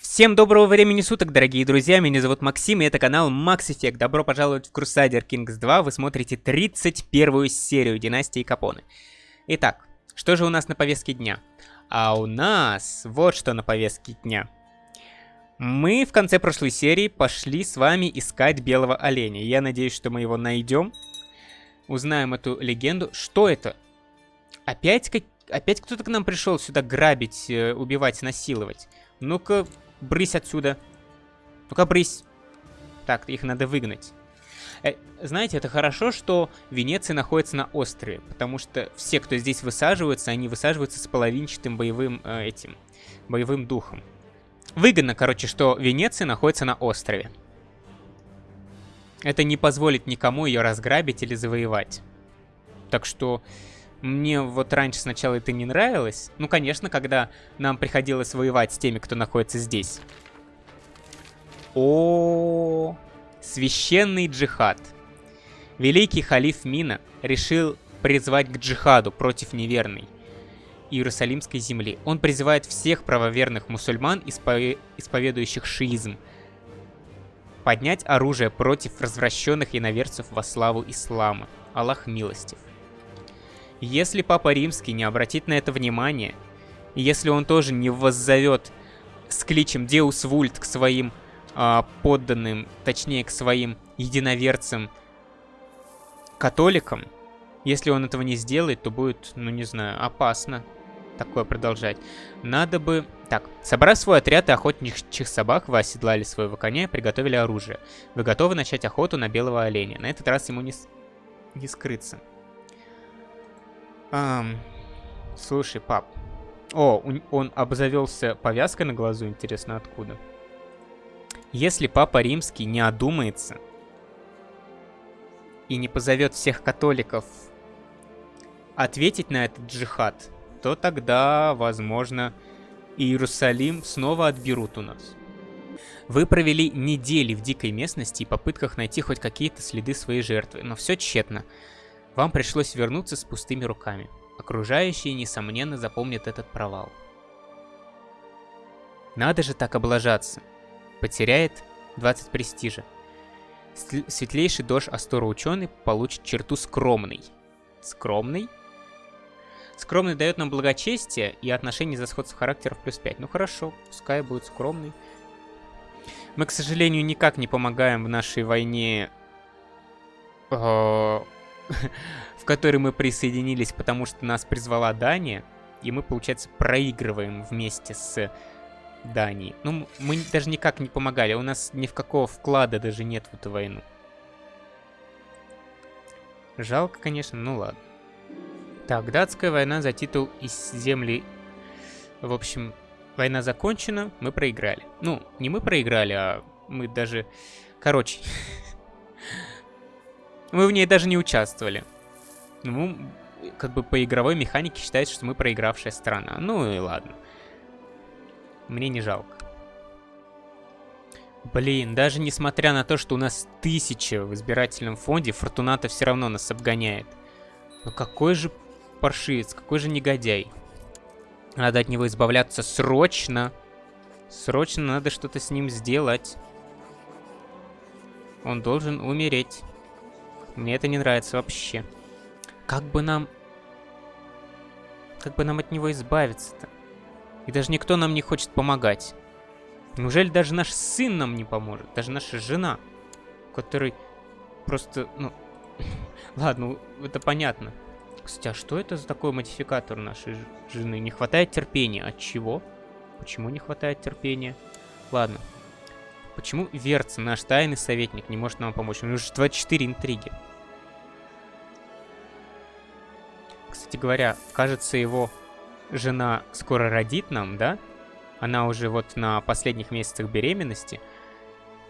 Всем доброго времени суток, дорогие друзья, меня зовут Максим, и это канал Max Effect. Добро пожаловать в Crusader Kings 2, вы смотрите 31 серию Династии Капоны. Итак, что же у нас на повестке дня? А у нас вот что на повестке дня. Мы в конце прошлой серии пошли с вами искать белого оленя. Я надеюсь, что мы его найдем. Узнаем эту легенду. Что это? Опять, как... Опять кто-то к нам пришел сюда грабить, э, убивать, насиловать. Ну-ка, брысь отсюда. Ну-ка, брысь. Так, их надо выгнать. Э, знаете, это хорошо, что Венеция находится на острове, потому что все, кто здесь высаживаются, они высаживаются с половинчатым боевым э, этим, боевым духом. Выгодно, короче, что Венеция находится на острове. Это не позволит никому ее разграбить или завоевать. Так что мне вот раньше сначала это не нравилось. Ну, конечно, когда нам приходилось воевать с теми, кто находится здесь. О, -о, -о, священный джихад. Великий халиф Мина решил призвать к джихаду против неверной Иерусалимской земли. Он призывает всех правоверных мусульман, испове исповедующих шиизм, поднять оружие против развращенных иноверцев во славу ислама. Аллах милостив. Если Папа Римский не обратит на это внимание, если он тоже не воззовет с кличем Deus Vult к своим э, подданным, точнее к своим единоверцам, католикам, если он этого не сделает, то будет, ну не знаю, опасно такое продолжать. Надо бы... Так, собрав свой отряд и охотничьих собак, вы оседлали своего коня приготовили оружие. Вы готовы начать охоту на белого оленя. На этот раз ему не, не скрыться. Ам, слушай, пап. О, он обзавелся повязкой на глазу, интересно, откуда? Если папа римский не одумается и не позовет всех католиков ответить на этот джихад, то тогда, возможно, Иерусалим снова отберут у нас. Вы провели недели в дикой местности и попытках найти хоть какие-то следы своей жертвы, но все тщетно. Вам пришлось вернуться с пустыми руками. Окружающие, несомненно, запомнят этот провал. Надо же так облажаться. Потеряет 20 престижа. Светлейший дождь Астора ученый получит черту скромный. Скромный? Скромный дает нам благочестие и отношение за сходство характеров плюс 5. Ну хорошо, пускай будет скромный. Мы, к сожалению, никак не помогаем в нашей войне э, в который мы присоединились, потому что нас призвала Дания, и мы, получается, проигрываем вместе с Данией. Ну, мы даже никак не помогали, у нас ни в какого вклада даже нет в эту войну. Жалко, конечно, ну ладно. Так, датская война за титул из земли... В общем, война закончена, мы проиграли. Ну, не мы проиграли, а мы даже... Короче, Мы в ней даже не участвовали. Ну, как бы по игровой механике считается, что мы проигравшая страна. Ну и ладно. Мне не жалко. Блин, даже несмотря на то, что у нас тысяча в избирательном фонде, Фортуната все равно нас обгоняет. Ну какой же паршивец, какой же негодяй. Надо от него избавляться срочно. Срочно надо что-то с ним сделать. Он должен умереть. Мне это не нравится вообще. Как бы нам... Как бы нам от него избавиться-то? И даже никто нам не хочет помогать. Неужели даже наш сын нам не поможет? Даже наша жена, который просто, ну... Ладно, это понятно. Кстати, а что это за такой модификатор нашей жены? Не хватает терпения. От чего? Почему не хватает терпения? Ладно. Почему Верц, наш тайный советник, не может нам помочь? У него уже 24 интриги. Кстати говоря, кажется, его жена скоро родит нам, да? Она уже вот на последних месяцах беременности.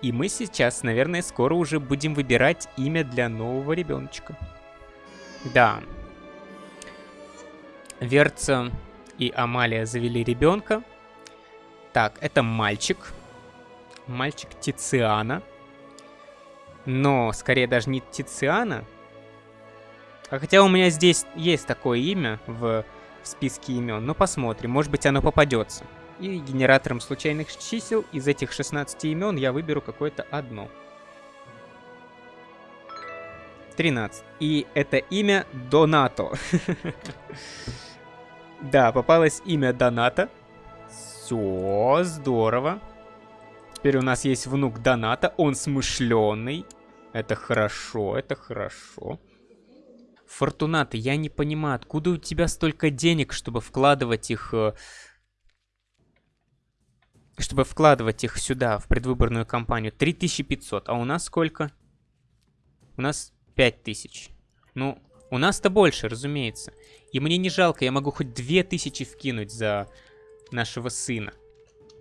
И мы сейчас, наверное, скоро уже будем выбирать имя для нового ребеночка. Да. Верца и Амалия завели ребенка. Так, это мальчик. Мальчик Тициана. Но, скорее, даже не Тициана, а хотя у меня здесь есть такое имя в, в списке имен. Ну, посмотрим. Может быть, оно попадется. И генератором случайных чисел из этих 16 имен я выберу какое-то одно. 13. И это имя Донато. Да, попалось имя Доната. Все, здорово. Теперь у нас есть внук Доната. Он смышленый. Это хорошо, это хорошо. Фортуната, я не понимаю, откуда у тебя столько денег, чтобы вкладывать их... Э, чтобы вкладывать их сюда, в предвыборную кампанию. 3500, а у нас сколько? У нас 5000. Ну, у нас-то больше, разумеется. И мне не жалко, я могу хоть 2000 вкинуть за нашего сына.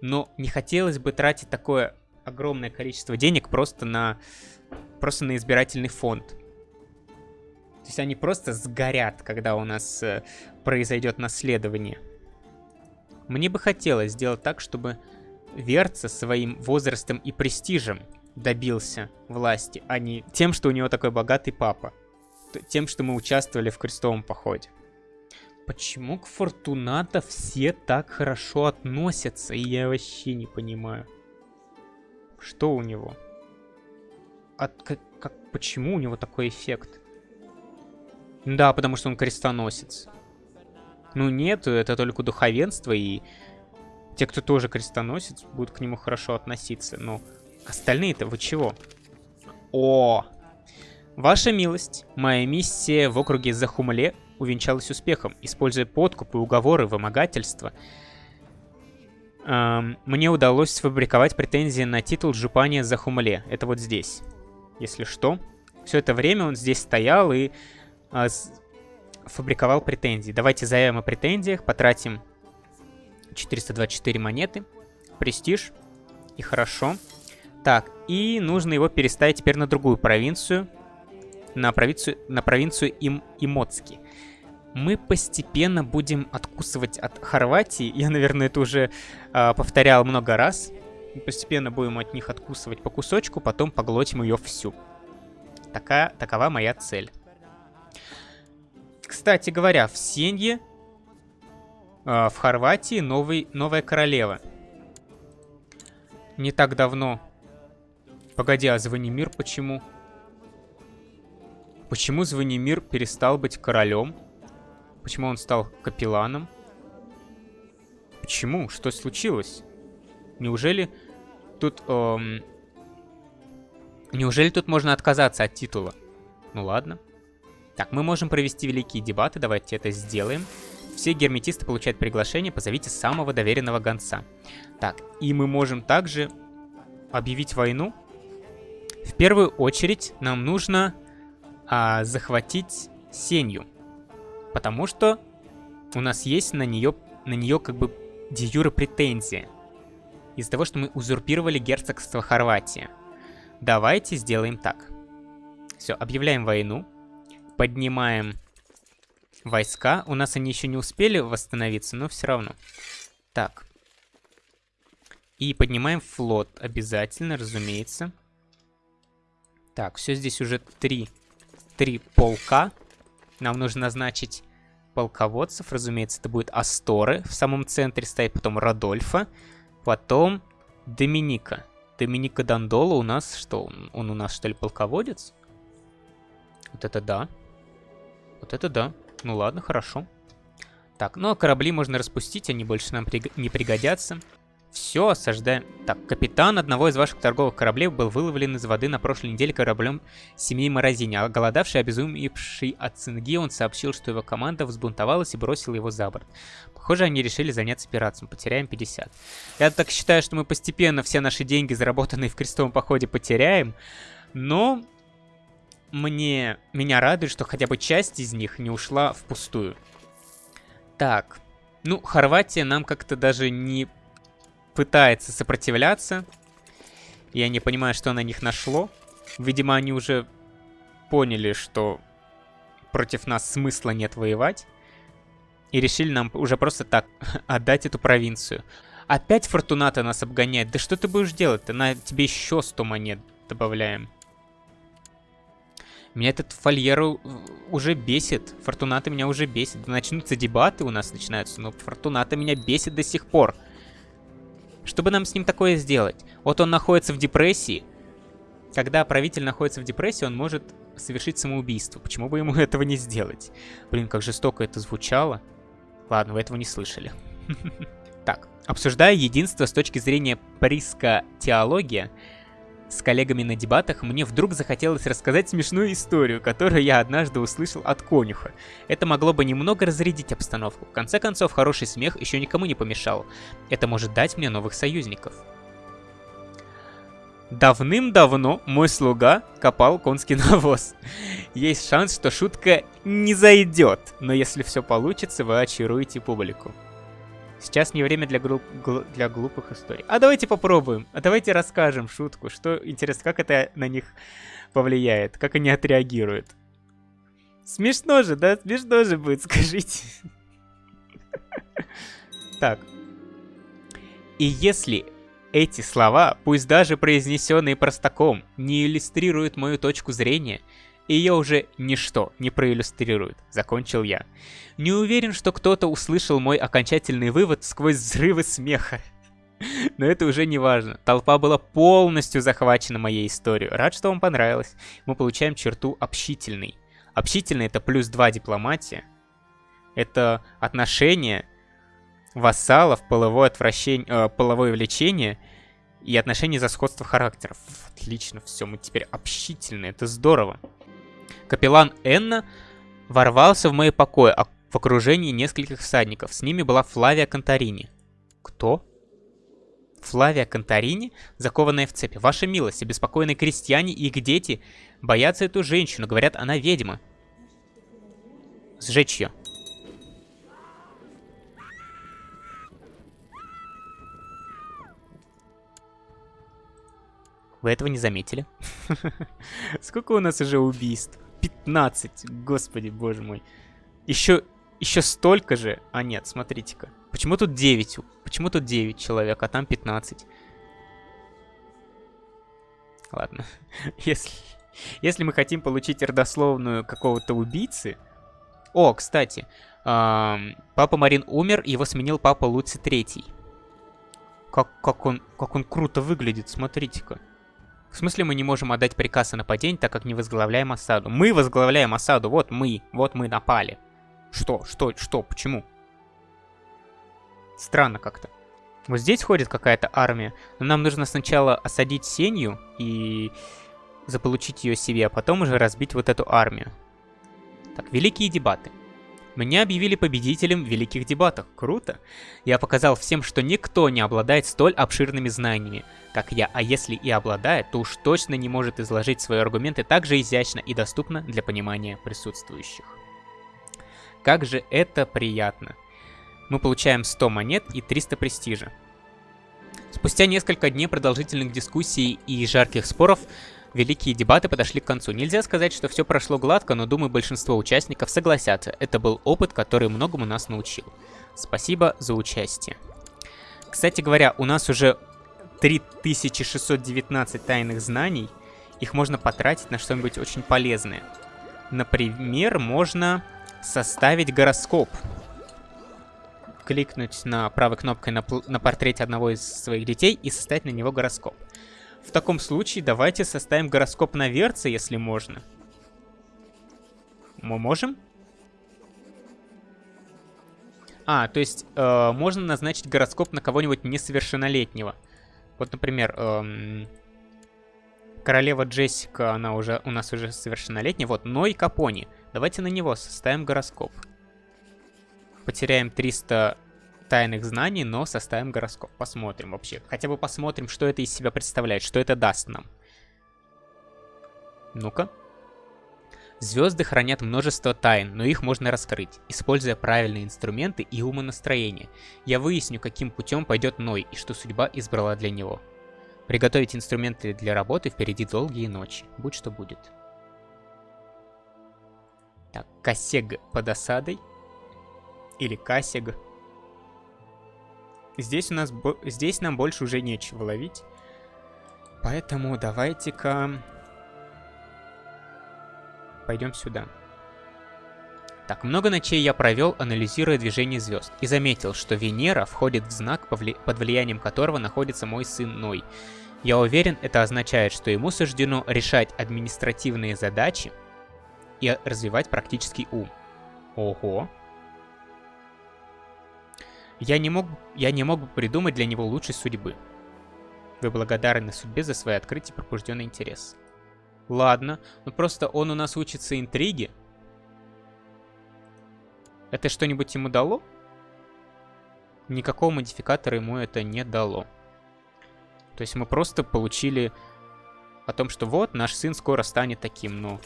Но не хотелось бы тратить такое огромное количество денег просто на, просто на избирательный фонд. То есть они просто сгорят, когда у нас э, произойдет наследование. Мне бы хотелось сделать так, чтобы Верца своим возрастом и престижем добился власти, а не тем, что у него такой богатый папа. Тем, что мы участвовали в крестовом походе. Почему к Фортуната все так хорошо относятся, и я вообще не понимаю. Что у него? От, как, как, почему у него такой эффект? Да, потому что он крестоносец. Ну нет, это только духовенство, и те, кто тоже крестоносец, будут к нему хорошо относиться. Но остальные-то вы чего? О! Ваша милость, моя миссия в округе Захумле увенчалась успехом. Используя подкупы, уговоры, вымогательства, эм, мне удалось сфабриковать претензии на титул Жупания Захумле. Это вот здесь. Если что. Все это время он здесь стоял и а, фабриковал претензии. Давайте заявим о претензиях, потратим 424 монеты, престиж, и хорошо. Так, и нужно его переставить теперь на другую провинцию, на провинцию, на провинцию Им Имоцки. Мы постепенно будем откусывать от Хорватии, я, наверное, это уже э, повторял много раз. Мы постепенно будем от них откусывать по кусочку, потом поглотим ее всю. Такая, такова моя цель. Кстати говоря, в Сенье, э, в Хорватии, новый, новая королева. Не так давно. Погоди, а Звонимир почему? Почему Звонимир перестал быть королем? Почему он стал капелланом? Почему? Что случилось? Неужели тут... Эм... Неужели тут можно отказаться от титула? Ну ладно. Так, мы можем провести великие дебаты, давайте это сделаем. Все герметисты получают приглашение, позовите самого доверенного гонца. Так, и мы можем также объявить войну. В первую очередь нам нужно а, захватить Сенью. Потому что у нас есть на нее, на нее как бы де претензия. Из-за того, что мы узурпировали герцогство Хорватия. Давайте сделаем так. Все, объявляем войну поднимаем войска. У нас они еще не успели восстановиться, но все равно. Так. И поднимаем флот обязательно, разумеется. Так, все здесь уже три, три полка. Нам нужно назначить полководцев. Разумеется, это будет Асторы в самом центре стоит, потом Радольфа, потом Доминика. Доминика Дандола у нас что? Он у нас что ли полководец? Вот это да. Вот это да. Ну ладно, хорошо. Так, ну а корабли можно распустить, они больше нам приг не пригодятся. Все, осаждаем. Так, капитан одного из ваших торговых кораблей был выловлен из воды на прошлой неделе кораблем семьи Морозини. А голодавший, обезумевший от цинги, он сообщил, что его команда взбунтовалась и бросила его за борт. Похоже, они решили заняться пиратством. Потеряем 50. Я так считаю, что мы постепенно все наши деньги, заработанные в крестовом походе, потеряем. Но мне, меня радует, что хотя бы часть из них не ушла впустую. Так, ну, Хорватия нам как-то даже не пытается сопротивляться. Я не понимаю, что на них нашло. Видимо, они уже поняли, что против нас смысла нет воевать. И решили нам уже просто так отдать эту провинцию. Опять Фортуната нас обгоняет. Да что ты будешь делать-то? На тебе еще 100 монет добавляем. Меня этот Фольеро уже бесит. Фортуната меня уже бесит. Начнутся дебаты у нас начинаются, но Фортуната меня бесит до сих пор. Чтобы нам с ним такое сделать? Вот он находится в депрессии. Когда правитель находится в депрессии, он может совершить самоубийство. Почему бы ему этого не сделать? Блин, как жестоко это звучало. Ладно, вы этого не слышали. Так, обсуждая единство с точки зрения приска теология, с коллегами на дебатах, мне вдруг захотелось рассказать смешную историю, которую я однажды услышал от конюха. Это могло бы немного разрядить обстановку. В конце концов, хороший смех еще никому не помешал. Это может дать мне новых союзников. Давным-давно мой слуга копал конский навоз. Есть шанс, что шутка не зайдет, но если все получится, вы очаруете публику. Сейчас не время для, гру... гл... для глупых историй. А давайте попробуем. А давайте расскажем шутку. Что интересно, как это на них повлияет? Как они отреагируют? Смешно же, да? Смешно же будет, скажите. Так. И если эти слова, пусть даже произнесенные простаком, не иллюстрируют мою точку зрения, ее уже ничто не проиллюстрирует, закончил я. Не уверен, что кто-то услышал мой окончательный вывод сквозь взрывы смеха. Но это уже не важно. Толпа была полностью захвачена моей историей. Рад, что вам понравилось. Мы получаем черту общительный. Общительный это плюс 2 дипломатия. Это отношение вассалов, половое, отвращение, э, половое влечение и отношения за сходство характеров. Отлично, все, мы теперь общительные, это здорово. Капеллан Энна ворвался в мои покои в окружении нескольких всадников. С ними была Флавия Конторини. Кто? Флавия Конторини, закованная в цепи. Ваша милость, обеспокоенные крестьяне и их дети боятся эту женщину. Говорят, она ведьма. Сжечь ее. Вы этого не заметили? Сколько у нас уже убийств? 15, господи, боже мой. Еще, еще столько же. А нет, смотрите-ка. Почему тут 9? Почему тут 9 человек, а там 15? Ладно. Если, если мы хотим получить родословную какого-то убийцы... О, кстати. Эм, папа Марин умер, его сменил папа Луци Третий. Как, как, он, как он круто выглядит, смотрите-ка. В смысле мы не можем отдать приказ о нападении, так как не возглавляем осаду? Мы возглавляем осаду, вот мы, вот мы напали. Что, что, что, почему? Странно как-то. Вот здесь ходит какая-то армия, но нам нужно сначала осадить Сенью и заполучить ее себе, а потом уже разбить вот эту армию. Так, великие дебаты. Меня объявили победителем в великих дебатах. Круто. Я показал всем, что никто не обладает столь обширными знаниями, как я, а если и обладает, то уж точно не может изложить свои аргументы так же изящно и доступно для понимания присутствующих. Как же это приятно. Мы получаем 100 монет и 300 престижа. Спустя несколько дней продолжительных дискуссий и жарких споров, Великие дебаты подошли к концу. Нельзя сказать, что все прошло гладко, но думаю, большинство участников согласятся. Это был опыт, который многому нас научил. Спасибо за участие. Кстати говоря, у нас уже 3619 тайных знаний. Их можно потратить на что-нибудь очень полезное. Например, можно составить гороскоп. Кликнуть на правой кнопкой на, на портрете одного из своих детей и составить на него гороскоп. В таком случае давайте составим гороскоп на Верце, если можно. Мы можем? А, то есть э, можно назначить гороскоп на кого-нибудь несовершеннолетнего. Вот, например, эм, королева Джессика, она уже у нас уже совершеннолетняя. Вот, Ной Капони. Давайте на него составим гороскоп. Потеряем 300 тайных знаний, но составим гороскоп. Посмотрим вообще. Хотя бы посмотрим, что это из себя представляет, что это даст нам. Ну-ка. Звезды хранят множество тайн, но их можно раскрыть, используя правильные инструменты и умонастроение. Я выясню, каким путем пойдет Ной и что судьба избрала для него. Приготовить инструменты для работы впереди долгие ночи. Будь что будет. Так, Касег под осадой. Или Касег. Здесь у нас... Здесь нам больше уже нечего ловить. Поэтому давайте-ка... Пойдем сюда. Так, много ночей я провел, анализируя движение звезд, и заметил, что Венера входит в знак, под влиянием которого находится мой сын Ной. Я уверен, это означает, что ему суждено решать административные задачи и развивать практический ум. Ого. Я не мог, я не мог бы придумать для него лучшей судьбы. Вы благодарны судьбе за свои открытия и пробужденный интерес. Ладно, ну просто он у нас учится интриге. Это что-нибудь ему дало? Никакого модификатора ему это не дало. То есть мы просто получили о том, что вот, наш сын скоро станет таким, но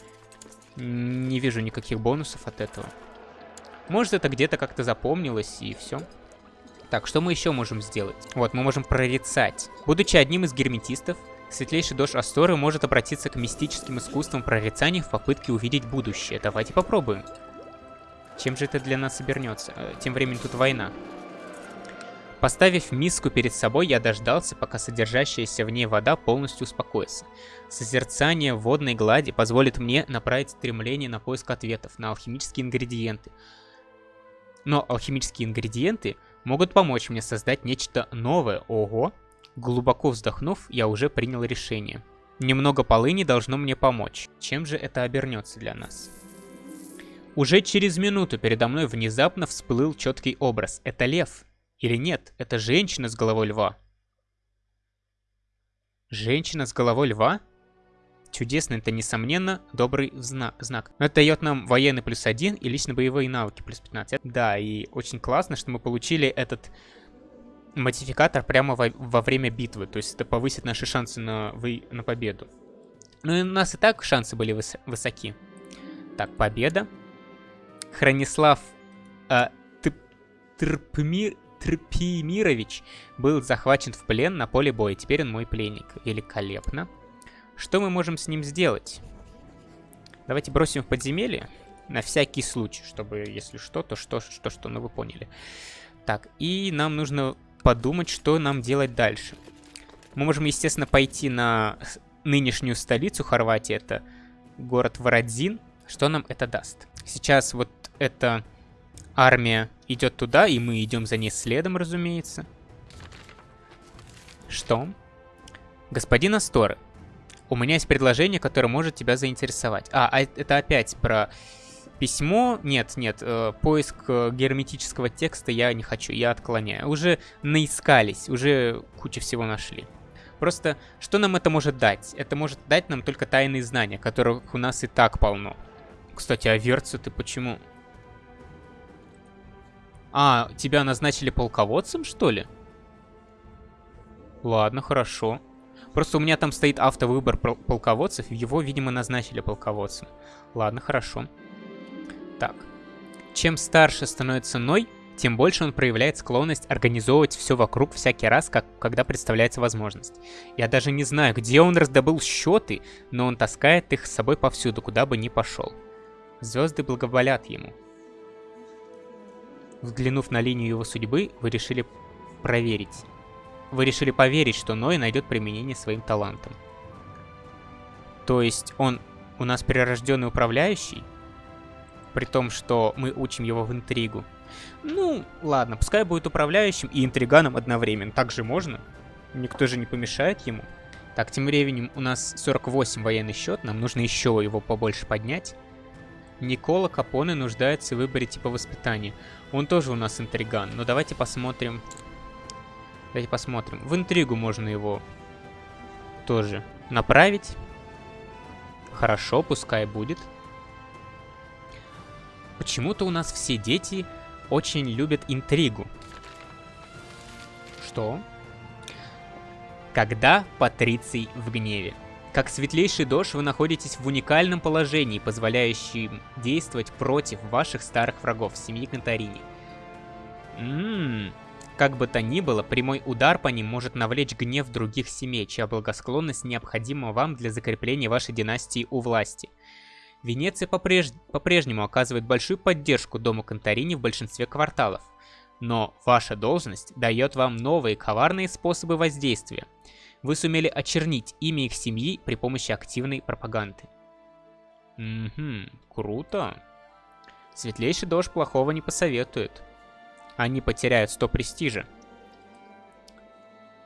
не вижу никаких бонусов от этого. Может, это где-то как-то запомнилось, и все. Так, что мы еще можем сделать? Вот, мы можем прорицать. Будучи одним из герметистов, светлейший дождь Асторы может обратиться к мистическим искусствам прорицания в попытке увидеть будущее. Давайте попробуем. Чем же это для нас обернется? Э, тем временем тут война. Поставив миску перед собой, я дождался, пока содержащаяся в ней вода полностью успокоится. Созерцание водной глади позволит мне направить стремление на поиск ответов на алхимические ингредиенты. Но алхимические ингредиенты могут помочь мне создать нечто новое. Ого! Глубоко вздохнув, я уже принял решение. Немного полыни должно мне помочь. Чем же это обернется для нас? Уже через минуту передо мной внезапно всплыл четкий образ. Это лев. Или нет, это женщина с головой льва. Женщина с головой льва? Чудесно, это несомненно добрый зна знак. Это дает нам военный плюс один и лично боевые навыки плюс 15. Да, и очень классно, что мы получили этот модификатор прямо во, во время битвы. То есть это повысит наши шансы на, вы, на победу. Ну и у нас и так шансы были выс высоки. Так, победа. Хронислав э, Трпмир, Трпимирович был захвачен в плен на поле боя. Теперь он мой пленник. Великолепно. Что мы можем с ним сделать? Давайте бросим в подземелье. На всякий случай, чтобы, если что, то что, что, что, ну вы поняли. Так, и нам нужно подумать, что нам делать дальше. Мы можем, естественно, пойти на нынешнюю столицу Хорватии. Это город Вородзин. Что нам это даст? Сейчас вот эта армия идет туда, и мы идем за ней следом, разумеется. Что? Господин Асторы, у меня есть предложение, которое может тебя заинтересовать. А, а это опять про письмо. Нет, нет, э, поиск э, герметического текста я не хочу, я отклоняю. Уже наискались, уже кучу всего нашли. Просто, что нам это может дать? Это может дать нам только тайные знания, которых у нас и так полно. Кстати, а Верцу ты почему? А, тебя назначили полководцем, что ли? Ладно, хорошо. Просто у меня там стоит автовыбор полководцев, его, видимо, назначили полководцем. Ладно, хорошо. Так. Чем старше становится Ной, тем больше он проявляет склонность организовывать все вокруг всякий раз, как, когда представляется возможность. Я даже не знаю, где он раздобыл счеты, но он таскает их с собой повсюду, куда бы ни пошел. Звезды благоволят ему. Взглянув на линию его судьбы, вы решили проверить. Вы решили поверить, что Ной найдет применение своим талантам. То есть он у нас прирожденный управляющий? При том, что мы учим его в интригу. Ну, ладно, пускай будет управляющим и интриганом одновременно. Так же можно. Никто же не помешает ему. Так, тем временем у нас 48 военный счет, нам нужно еще его побольше поднять. Никола Капоне нуждается в выборе типа воспитания. Он тоже у нас интриган. Но давайте посмотрим. Давайте посмотрим. В интригу можно его тоже направить. Хорошо, пускай будет. Почему-то у нас все дети очень любят интригу. Что? Когда Патриций в гневе. Как светлейший дождь вы находитесь в уникальном положении, позволяющем действовать против ваших старых врагов, семьи Конторини. Ммм, как бы то ни было, прямой удар по ним может навлечь гнев других семей, чья благосклонность необходима вам для закрепления вашей династии у власти. Венеция по-прежнему по оказывает большую поддержку дому Конторини в большинстве кварталов. Но ваша должность дает вам новые коварные способы воздействия – вы сумели очернить имя их семьи при помощи активной пропаганды. Угу, круто. Светлейший дождь плохого не посоветует. Они потеряют 100 престижа.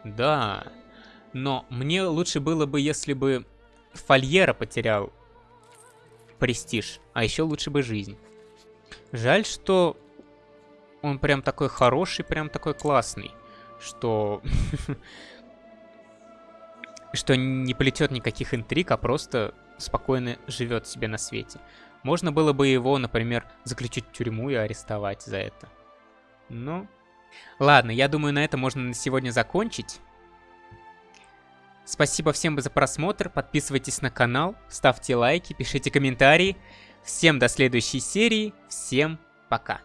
Да, но мне лучше было бы, если бы Фольера потерял престиж, а еще лучше бы жизнь. Жаль, что он прям такой хороший, прям такой классный, что... что не плетет никаких интриг, а просто спокойно живет себе на свете. Можно было бы его, например, заключить в тюрьму и арестовать за это. Ну, ладно, я думаю, на этом можно на сегодня закончить. Спасибо всем за просмотр, подписывайтесь на канал, ставьте лайки, пишите комментарии. Всем до следующей серии, всем пока.